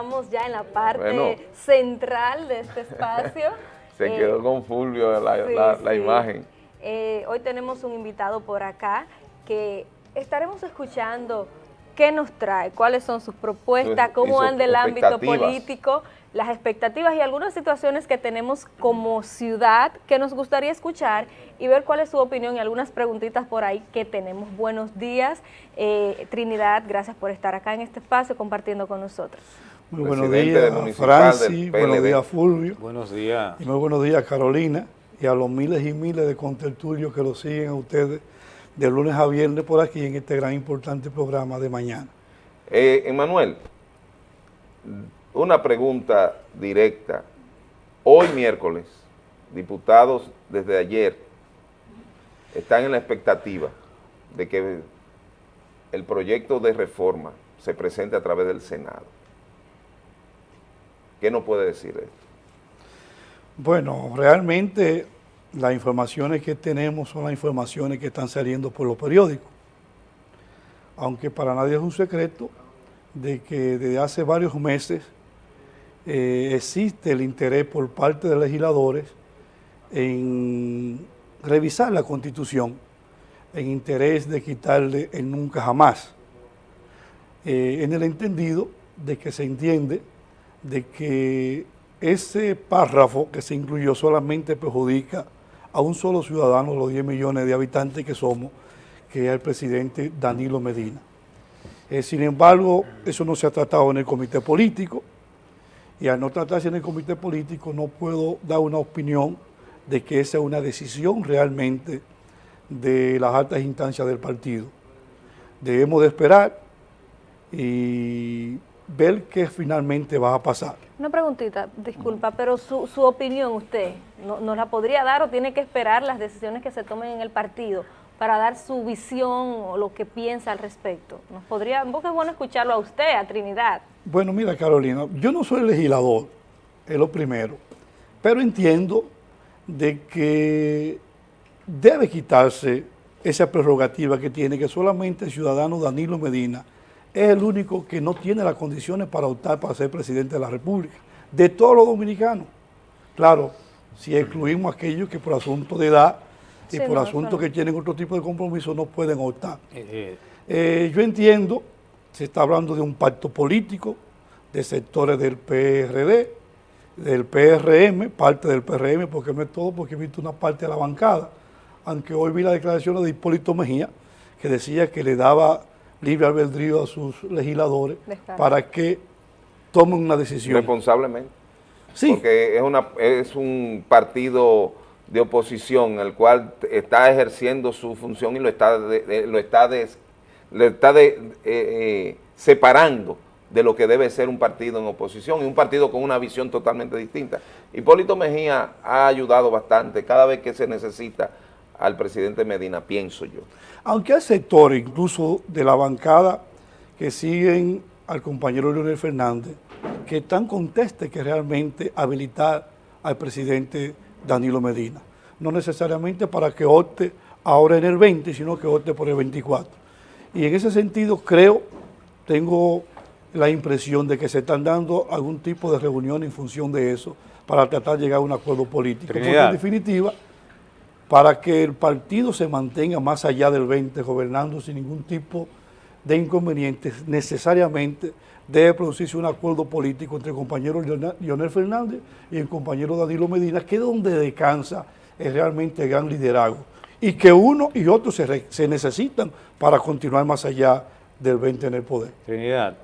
estamos ya en la parte central de este espacio. Se quedó eh, con Fulvio la, imagen. Eh, hoy tenemos un invitado por acá que estaremos escuchando qué nos trae, cuáles son sus propuestas, cómo anda el ámbito político, las expectativas y algunas situaciones que tenemos como ciudad que nos gustaría escuchar y ver cuál es su opinión y algunas preguntitas por ahí que tenemos. Buenos días, eh, Trinidad, gracias por estar acá en este espacio compartiendo con nosotros. Muy buenos días, Francis, buenos días, Fulvio. Buenos días. Y muy buenos días, Carolina, y a los miles y miles de contertulios que lo siguen a ustedes de lunes a viernes por aquí en este gran importante programa de mañana. Eh, Emanuel, una pregunta directa. Hoy miércoles, diputados desde ayer están en la expectativa de que el proyecto de reforma se presente a través del Senado. ¿Qué nos puede decir esto? Bueno, realmente las informaciones que tenemos son las informaciones que están saliendo por los periódicos. Aunque para nadie es un secreto de que desde hace varios meses eh, existe el interés por parte de legisladores en revisar la Constitución en interés de quitarle el nunca jamás, eh, en el entendido de que se entiende de que ese párrafo que se incluyó solamente perjudica a un solo ciudadano, los 10 millones de habitantes que somos, que es el presidente Danilo Medina. Eh, sin embargo, eso no se ha tratado en el comité político y al no tratarse en el comité político no puedo dar una opinión de que esa es una decisión realmente de las altas instancias del partido. Debemos de esperar y ver qué finalmente va a pasar. Una preguntita, disculpa, pero su, su opinión usted, ¿no, ¿nos la podría dar o tiene que esperar las decisiones que se tomen en el partido para dar su visión o lo que piensa al respecto? ¿Nos podría, porque es bueno escucharlo a usted, a Trinidad? Bueno, mira Carolina, yo no soy legislador, es lo primero, pero entiendo de que debe quitarse esa prerrogativa que tiene que solamente el ciudadano Danilo Medina es el único que no tiene las condiciones para optar para ser presidente de la República, de todos los dominicanos. Claro, si excluimos a aquellos que por asunto de edad y por asuntos que tienen otro tipo de compromiso no pueden optar. Eh, eh. Eh, yo entiendo, se está hablando de un pacto político de sectores del PRD, del PRM, parte del PRM, porque no es todo, porque he visto una parte de la bancada, aunque hoy vi la declaración de Hipólito Mejía, que decía que le daba libre albedrío a sus legisladores para que tomen una decisión. Responsablemente. Sí. Porque es, una, es un partido de oposición el cual está ejerciendo su función y lo está, lo está, lo está de, eh, eh, separando de lo que debe ser un partido en oposición y un partido con una visión totalmente distinta. Hipólito Mejía ha ayudado bastante cada vez que se necesita al presidente Medina, pienso yo. Aunque hay sectores, incluso de la bancada, que siguen al compañero Leonel Fernández, que están contestes que realmente habilitar al presidente Danilo Medina. No necesariamente para que opte ahora en el 20, sino que opte por el 24. Y en ese sentido creo, tengo la impresión de que se están dando algún tipo de reunión en función de eso para tratar de llegar a un acuerdo político. Porque en definitiva para que el partido se mantenga más allá del 20 gobernando sin ningún tipo de inconvenientes, necesariamente debe producirse un acuerdo político entre el compañero Leonel Fernández y el compañero Danilo Medina, que es donde descansa es realmente el gran liderazgo, y que uno y otro se, se necesitan para continuar más allá del 20 en el poder. Trinidad,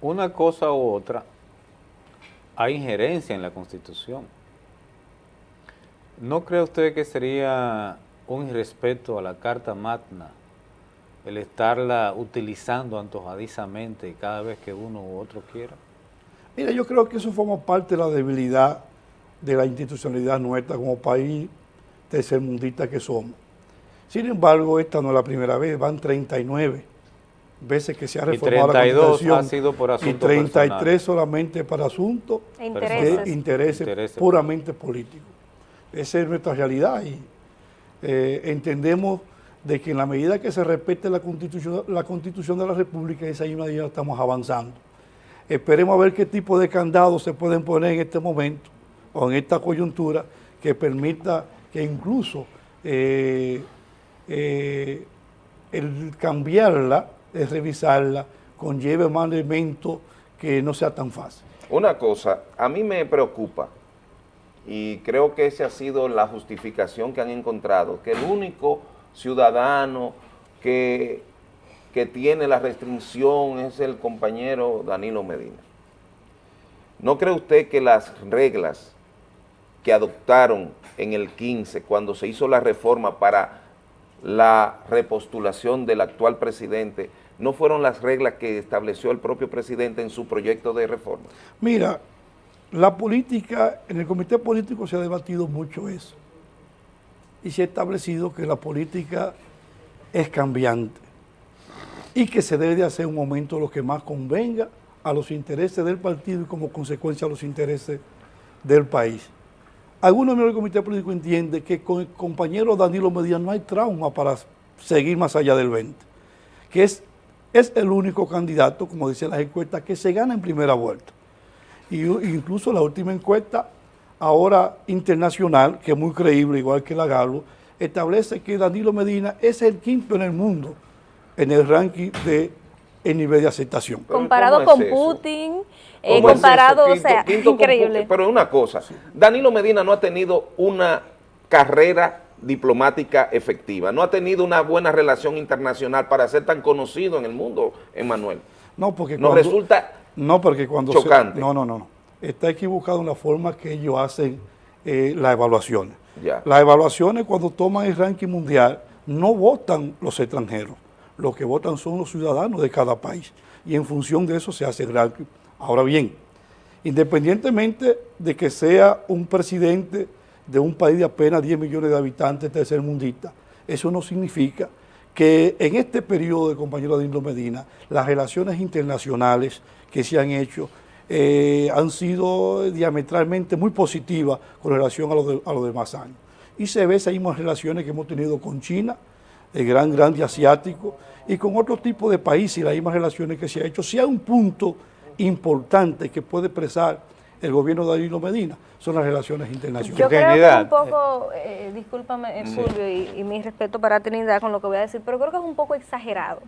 una cosa u otra, hay injerencia en la Constitución. ¿No cree usted que sería un irrespeto a la Carta Magna el estarla utilizando antojadizamente cada vez que uno u otro quiera? Mira, yo creo que eso forma parte de la debilidad de la institucionalidad nuestra como país tercermundista que somos. Sin embargo, esta no es la primera vez, van 39 veces que se ha reformado y 32 la ha sido por asuntos Y 33 solamente para asuntos e de intereses puramente políticos. Esa es nuestra realidad y eh, entendemos de que en la medida que se respete la constitución, la constitución de la República, esa misma medida estamos avanzando. Esperemos a ver qué tipo de candados se pueden poner en este momento o en esta coyuntura que permita que incluso eh, eh, el cambiarla, el revisarla, conlleve más elementos que no sea tan fácil. Una cosa, a mí me preocupa, y creo que esa ha sido la justificación que han encontrado, que el único ciudadano que, que tiene la restricción es el compañero Danilo Medina. ¿No cree usted que las reglas que adoptaron en el 15, cuando se hizo la reforma para la repostulación del actual presidente, no fueron las reglas que estableció el propio presidente en su proyecto de reforma? Mira, la política, en el comité político se ha debatido mucho eso y se ha establecido que la política es cambiante y que se debe de hacer un momento lo que más convenga a los intereses del partido y como consecuencia a los intereses del país. Algunos miembros del comité político entienden que con el compañero Danilo Medina no hay trauma para seguir más allá del 20, que es, es el único candidato, como dicen las encuestas, que se gana en primera vuelta. Y incluso la última encuesta, ahora internacional, que es muy creíble, igual que la Galo, establece que Danilo Medina es el quinto en el mundo en el ranking de el nivel de aceptación. Comparado con Putin, eh, comparado, o sea, increíble. pero una cosa, Danilo Medina no ha tenido una carrera diplomática efectiva, no ha tenido una buena relación internacional para ser tan conocido en el mundo, Emanuel. No, porque nos resulta no, porque cuando chocante. no, no, no, está equivocado en la forma que ellos hacen eh, las evaluaciones. Las evaluaciones cuando toman el ranking mundial no votan los extranjeros, lo que votan son los ciudadanos de cada país y en función de eso se hace el ranking. Ahora bien, independientemente de que sea un presidente de un país de apenas 10 millones de habitantes tercermundista, eso no significa que en este periodo de compañero Danilo Medina, las relaciones internacionales que se han hecho eh, han sido diametralmente muy positivas con relación a los, demás años. Y se ve esas mismas relaciones que hemos tenido con China, el gran, grande asiático, y con otro tipo de países las mismas relaciones que se ha hecho. Hay un punto importante que puede expresar el gobierno de Danilo Medina son las relaciones internacionales. Yo creo que un poco, eh, discúlpame eh, Fulvio y, mi respeto para Trinidad con lo que voy a decir, pero creo que es un poco exagerado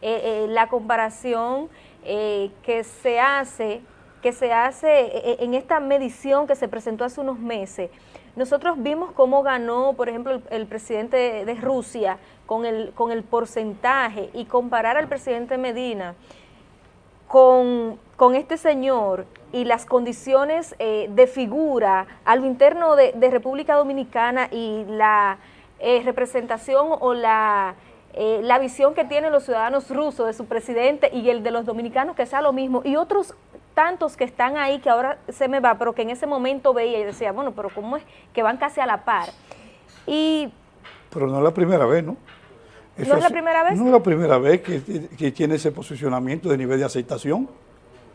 eh, la comparación que se hace que se hace en esta medición que se presentó hace unos meses. Nosotros vimos cómo ganó, por ejemplo, el, el presidente de Rusia con el, con el porcentaje y comparar al presidente Medina con, este señor y las condiciones eh, de figura a lo interno de, República Dominicana y la eh, representación o la, eh, la visión que tienen los ciudadanos rusos de su presidente y el de los dominicanos que sea lo mismo y otros tantos que están ahí que ahora se me va, pero que en ese momento veía y decía, bueno, pero ¿cómo es que van casi a la par? Y... Pero no es la primera vez, ¿no? ¿No es la primera vez? No es la primera vez que, tiene ese posicionamiento de nivel de aceptación.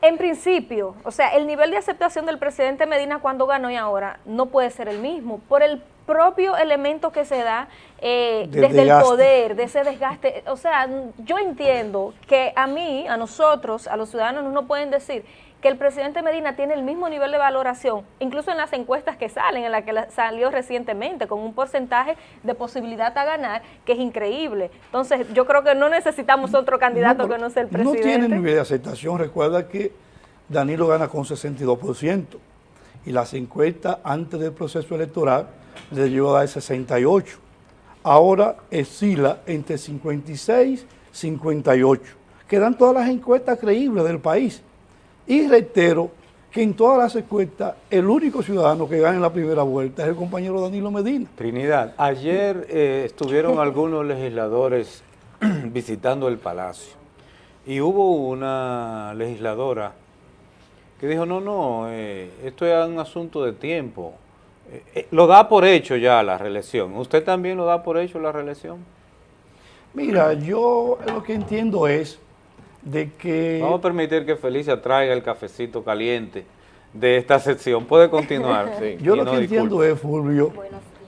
En principio, o sea, el nivel de aceptación del presidente Medina cuando ganó y ahora no puede ser el mismo, por el propio elemento que se da eh, desde el poder, de ese desgaste. O sea, yo entiendo que a mí, a nosotros, a los ciudadanos, no pueden decir que el presidente Medina tiene el mismo nivel de valoración, incluso en las encuestas que salen, en la que salió recientemente, con un porcentaje de posibilidad a ganar, que es increíble. Entonces, yo creo que no necesitamos otro candidato que no sea el presidente. No tiene nivel de aceptación. Recuerda que Danilo gana con 62%, y las encuestas antes del proceso electoral le llevó a dar 68%. Ahora oscila entre 56 y 58. Quedan todas las encuestas creíbles del país. Y reitero que en todas las encuestas el único ciudadano que gana en la primera vuelta es el compañero Danilo Medina. Trinidad, ayer eh, estuvieron algunos legisladores visitando el Palacio y hubo una legisladora que dijo, no, no, eh, esto es un asunto de tiempo. Eh, lo da por hecho ya la reelección. ¿Usted también lo da por hecho la reelección? Mira, yo lo que entiendo es de que... Vamos a permitir que Felicia traiga el cafecito caliente de esta sección. Puede continuar. Yo lo que entiendo es, Fulvio,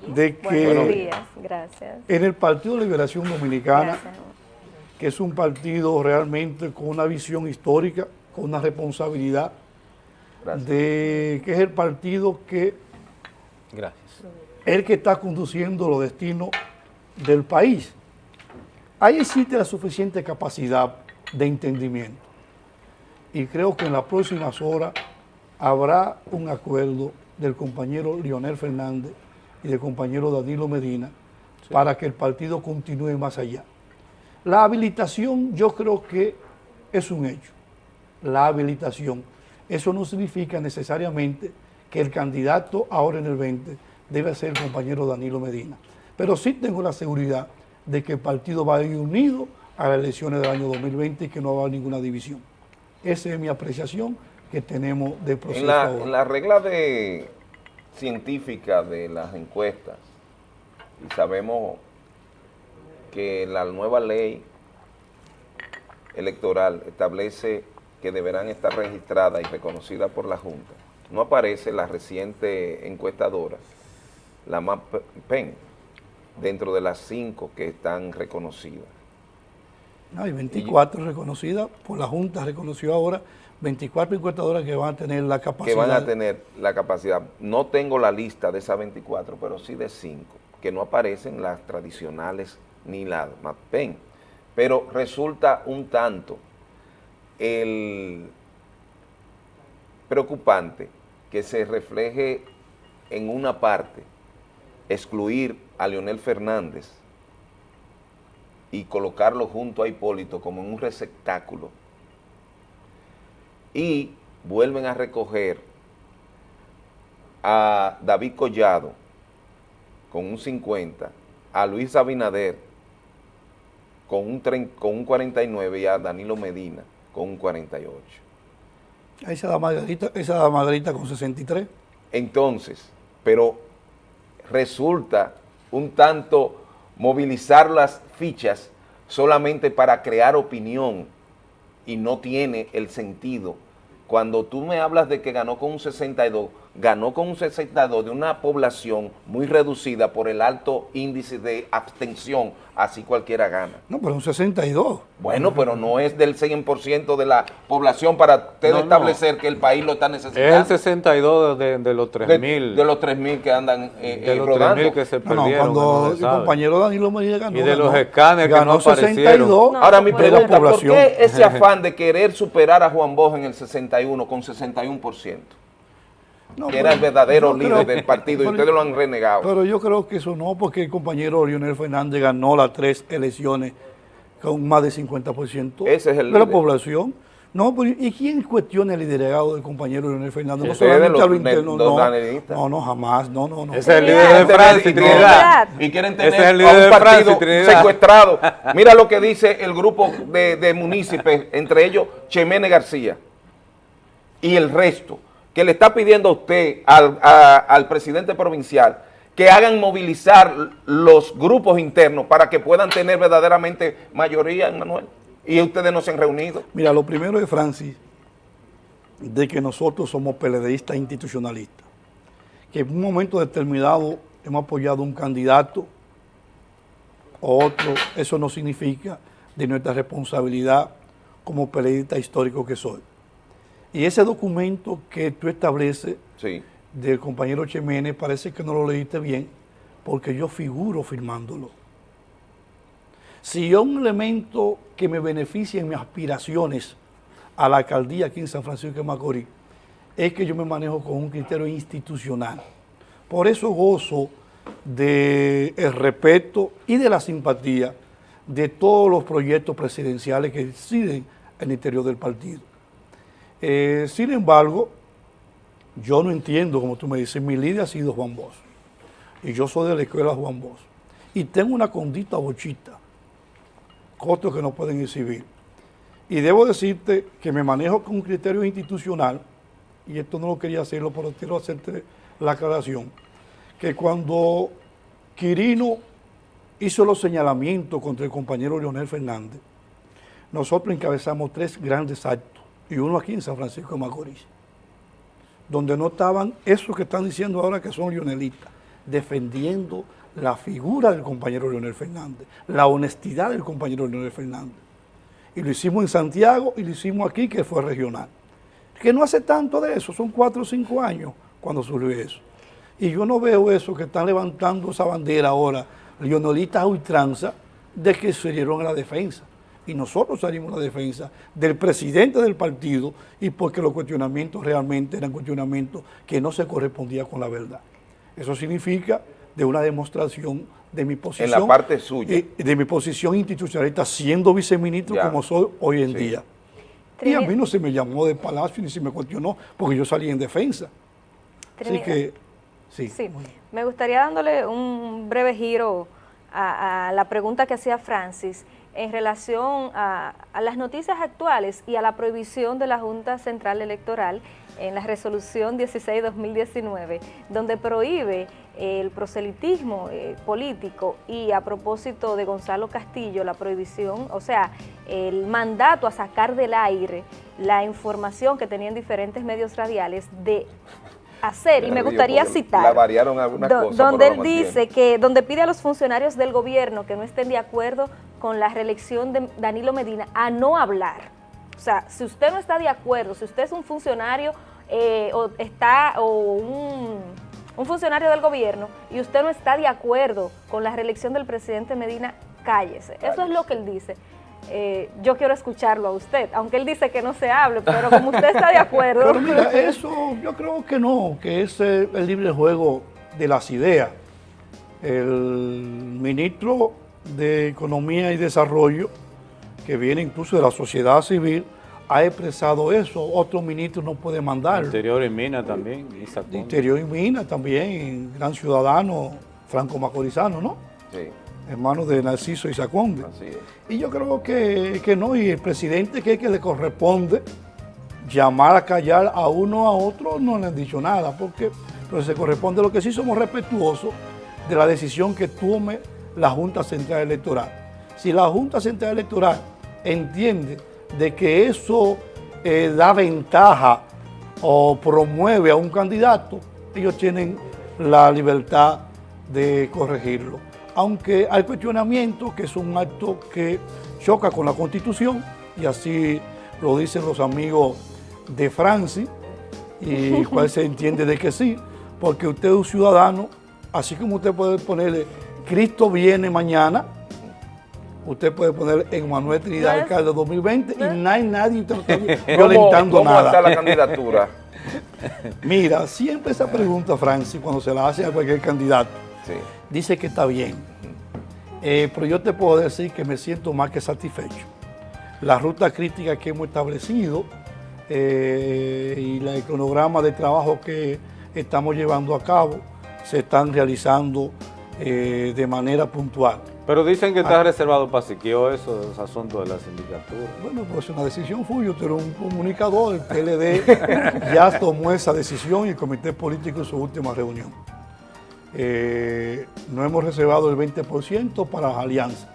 de que Buenos días. Gracias. en el Partido de Liberación Dominicana, que es un partido realmente con una visión histórica, con una responsabilidad de que es el partido que Gracias. el que está conduciendo los destinos del país. Ahí existe la suficiente capacidad de entendimiento. Y creo que en las próximas horas habrá un acuerdo del compañero Lionel Fernández y del compañero Danilo Medina para que el partido continúe más allá. La habilitación yo creo que es un hecho, la habilitación. Eso no significa necesariamente que el candidato ahora en el 20 debe ser el compañero Danilo Medina. Pero sí tengo la seguridad de que el partido va a ir unido a las elecciones del año 2020 y que no va a haber ninguna división. Esa es mi apreciación que tenemos del proceso. En la, en la regla de científica de las encuestas, y sabemos que la nueva ley electoral establece que deberán estar registradas y reconocidas por la Junta. No aparece la reciente encuestadora, la MAPEN, dentro de las cinco que están reconocidas. Hay 24 reconocidas, por la Junta reconoció ahora 24 encuestadoras que van a tener la capacidad. Que van a tener la capacidad. No tengo la lista de esas 24, pero sí de cinco, que no aparecen las tradicionales ni la MAPEN. Pero resulta un tanto el preocupante que se refleje en una parte excluir a Leonel Fernández y colocarlo junto a Hipólito como en un receptáculo y vuelven a recoger a David Collado con un 50, a Luis Abinader con un, con un 49 y a Danilo Medina con un 48. Esa da Margarita, esa da Margarita con 63. Entonces, pero resulta un tanto movilizar las fichas solamente para crear opinión y no tiene el sentido. Cuando tú me hablas de que ganó con un 62, ganó con un 62 de una población muy reducida por el alto índice de abstención, así cualquiera gana. No, pero un 62. Bueno, pero no es del 100% de la población para usted establecer que el país lo está necesitando. Es el 62 de, de los 3.000. De, de, los 3.000 que andan eh, de los 3.000 que se perdieron. No, cuando el compañero Danilo Medina ganó. Y de los escáneres que no 62. Ahora mi pregunta, ¿por qué ese afán de querer superar a Juan Bosch en el 61 con 61%? Que era el verdadero líder del partido y ustedes lo han renegado. Pero yo creo que eso no, porque el compañero Lionel Fernández ganó las tres elecciones con más de 50% Ese es el de la población. No, ¿y quién cuestiona el liderazgo del compañero Leonel Fernández? no solamente a lo interno, no, no, no, jamás, no, no, no. Ese es el líder de Francia y Trinidad. Y quieren tener es el líder a un partido secuestrado. Mira lo que dice el grupo de, de municipios, entre ellos Chemene García y el resto que le está pidiendo a usted, al, presidente provincial, que hagan movilizar los grupos internos para que puedan tener verdaderamente mayoría, Manuel. Y ustedes no se han reunido. Mira, lo primero es, Francis, de que nosotros somos peledeístas institucionalistas. Que en un momento determinado hemos apoyado un candidato o otro, eso no significa de nuestra responsabilidad como peledeísta histórico que soy. Y ese documento que tú estableces del compañero Chemene parece que no lo leíste bien porque yo figuro firmándolo. Si hay un elemento que me beneficie en mis aspiraciones a la alcaldía aquí en San Francisco de Macorís, es que yo me manejo con un criterio institucional. Por eso gozo del respeto y de la simpatía de todos los proyectos presidenciales que deciden en el interior del partido. Eh, sin embargo, yo no entiendo, como tú me dices, mi líder ha sido Juan Bosch. Y yo soy de la escuela Juan Bosch. Y tengo una condita bochita, costos que no pueden exhibir. Y debo decirte que me manejo con un criterio institucional, y esto no lo quería hacerlo, pero quiero hacerte la aclaración, que cuando Quirino hizo los señalamientos contra el compañero Leonel Fernández, nosotros encabezamos tres grandes actos y uno aquí en San Francisco de Macorís, donde no estaban esos que están diciendo ahora que son lionelistas, defendiendo la figura del compañero Leonel Fernández, la honestidad del compañero Leonel Fernández. y lo hicimos en Santiago y lo hicimos aquí, que fue regional. Que no hace tanto de eso, son cuatro o cinco años cuando surgió eso. Y yo no veo eso que están levantando esa bandera ahora, lionelistas a ultranza, de que se dieron a la defensa. Y nosotros salimos a la defensa del presidente del partido y porque los cuestionamientos realmente eran cuestionamientos que no se correspondían con la verdad. Eso significa de una demostración de mi posición. En la parte suya. De mi posición institucionalista siendo viceministro como soy hoy en día. Y a mí no se me llamó de palacio ni se me cuestionó porque yo salí en defensa. Así que, sí. sí. Me gustaría dándole un breve giro a, la pregunta que hacía Francis en relación a, las noticias actuales y a la prohibición de la Junta Central Electoral en la resolución 16-2019, donde prohíbe el proselitismo eh, político y a propósito de Gonzalo Castillo, la prohibición, o sea, el mandato a sacar del aire la información que tenían diferentes medios radiales de hacer y me gustaría citar variaron algunas cosas, donde él dice que donde pide a los funcionarios del gobierno que no estén de acuerdo con la reelección de Danilo Medina a no hablar. O sea si usted no está de acuerdo si usted es un funcionario eh, o está o un, un funcionario del gobierno y usted no está de acuerdo con la reelección del presidente Medina cállese. Eso es lo que él dice eh, yo quiero escucharlo a usted, aunque él dice que no se hable, pero como usted está de acuerdo. Pero mira, eso yo creo que no, que es el libre juego de las ideas. El ministro de Economía y Desarrollo, que viene incluso de la sociedad civil, ha expresado eso. Otro ministro no puede mandar. Interior y Mina también. Interior y Mina también, gran ciudadano franco macorizano, ¿no? Sí hermano de Narciso y Saconde. Y yo creo que, no, y el presidente que, que le corresponde llamar a callar a uno a otro no le han dicho nada, porque se corresponde lo que sí somos respetuosos de la decisión que tome la Junta Central Electoral. Si la Junta Central Electoral entiende de que eso eh, da ventaja o promueve a un candidato, ellos tienen la libertad de corregirlo aunque hay cuestionamiento que es un acto que choca con la Constitución, y así lo dicen los amigos de Francis, y cual se entiende de que sí, porque usted es un ciudadano, así como usted puede ponerle Cristo viene mañana, usted puede poner en Manuel Trinidad Alcalde 2020 y no hay nadie violentando ¿Cómo nada. está la candidatura? Mira, siempre esa pregunta, Francis, cuando se la hace a cualquier candidato, dice que está bien. Eh, pero yo te puedo decir que me siento más que satisfecho. La ruta crítica que hemos establecido eh, y el cronograma de trabajo que estamos llevando a cabo se están realizando eh, de manera puntual. Pero dicen que está ah. reservado para Siquio esos asuntos de la sindicatura. Bueno, pues una decisión fue, yo tengo un comunicador, el PLD ya tomó esa decisión y el comité político en su última reunión. Eh, no hemos reservado el 20% para las alianzas.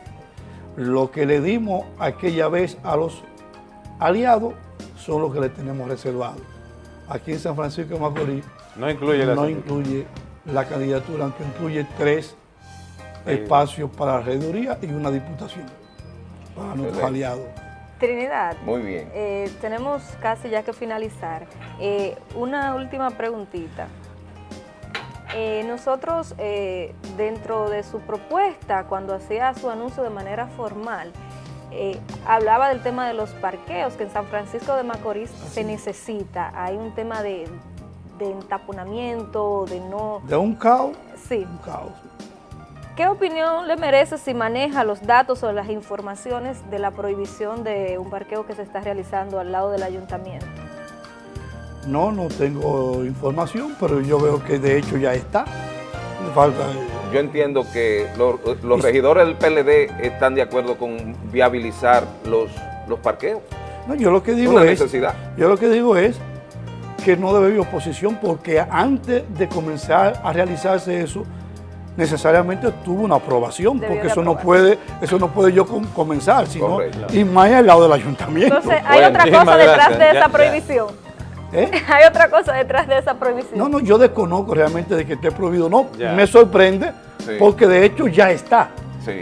Lo que le dimos aquella vez a los aliados son los que le tenemos reservado. Aquí en San Francisco de Macorís no incluye la, no incluye la candidatura, aunque incluye tres espacios para la regiduría y una diputación para nuestros aliados. Trinidad. Muy bien. Eh, tenemos casi ya que finalizar. Eh, una última preguntita. Eh, nosotros, eh, dentro de su propuesta, cuando hacía su anuncio de manera formal, eh, hablaba del tema de los parqueos, que en San Francisco de Macorís se necesita. Hay un tema de, entaponamiento, de no... De un caos. Sí. Un caos. ¿Qué opinión le merece si maneja los datos o las informaciones de la prohibición de un parqueo que se está realizando al lado del ayuntamiento? No, no tengo información, pero yo veo que de hecho ya está. falta... Yo entiendo que los, regidores del PLD están de acuerdo con viabilizar los, los parqueos. No, yo lo que digo es, Yo lo que digo es que no debe haber oposición porque antes de comenzar a realizarse eso, necesariamente tuvo una aprobación, porque eso no puede, eso no puede yo comenzar, sino y más al lado del ayuntamiento. Entonces, hay otra cosa detrás de esa prohibición. ¿Eh? Hay otra cosa detrás de esa prohibición. No, no, yo desconozco realmente de que esté prohibido. No, me sorprende porque de hecho ya está.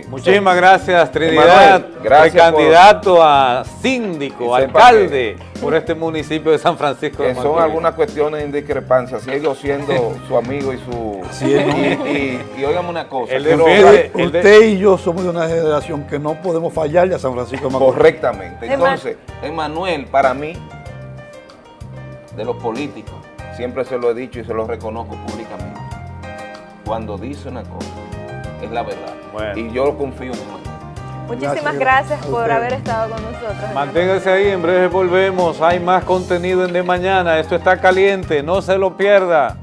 Muchísimas gracias, Trinidad, gracias candidato a síndico, alcalde por este municipio de San Francisco de Son algunas cuestiones de discrepancia, sigo siendo su amigo y su... y, y, una cosa. usted, y yo somos de una generación que no podemos fallarle a San Francisco de Macorís. Correctamente. Entonces, Emanuel, para mí, de los políticos, siempre se lo he dicho y se lo reconozco públicamente, cuando dice una cosa, es la verdad. Y yo lo confío en él. Muchísimas gracias, por haber estado con nosotros. Manténgase ahí, en breve volvemos. Hay más contenido en De Mañana. Esto está caliente, no se lo pierda.